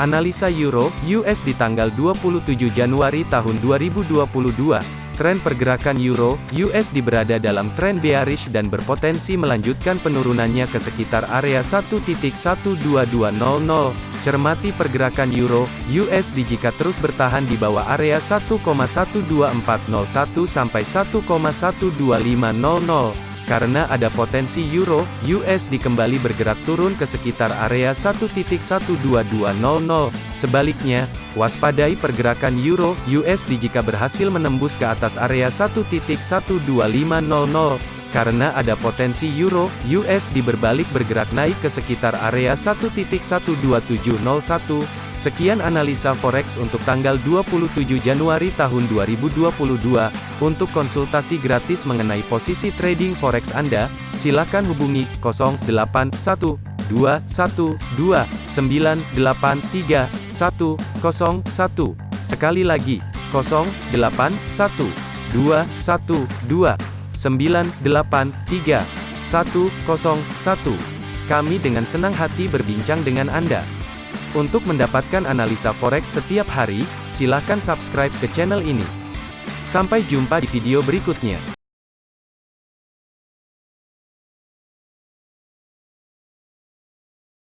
Analisa Euro US di tanggal 27 Januari tahun 2022. Tren pergerakan Euro USD berada dalam tren bearish dan berpotensi melanjutkan penurunannya ke sekitar area 1.12200. Cermati pergerakan Euro USD jika terus bertahan di bawah area 1,12401 sampai 1,12500. Karena ada potensi euro, USD kembali bergerak turun ke sekitar area 1.12200. Sebaliknya, waspadai pergerakan euro, USD jika berhasil menembus ke atas area 1.12500. Karena ada potensi euro, USD berbalik bergerak naik ke sekitar area 1.12701. Sekian analisa forex untuk tanggal 27 Januari tahun 2022. Untuk konsultasi gratis mengenai posisi trading forex Anda, silakan hubungi 081212983101. Sekali lagi, 081212983101. Kami dengan senang hati berbincang dengan Anda. Untuk mendapatkan analisa forex setiap hari, silakan subscribe ke channel ini. Sampai jumpa di video berikutnya.